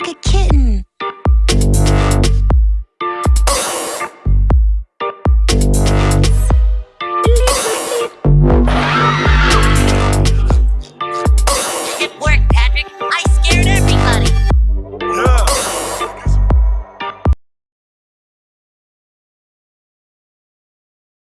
like a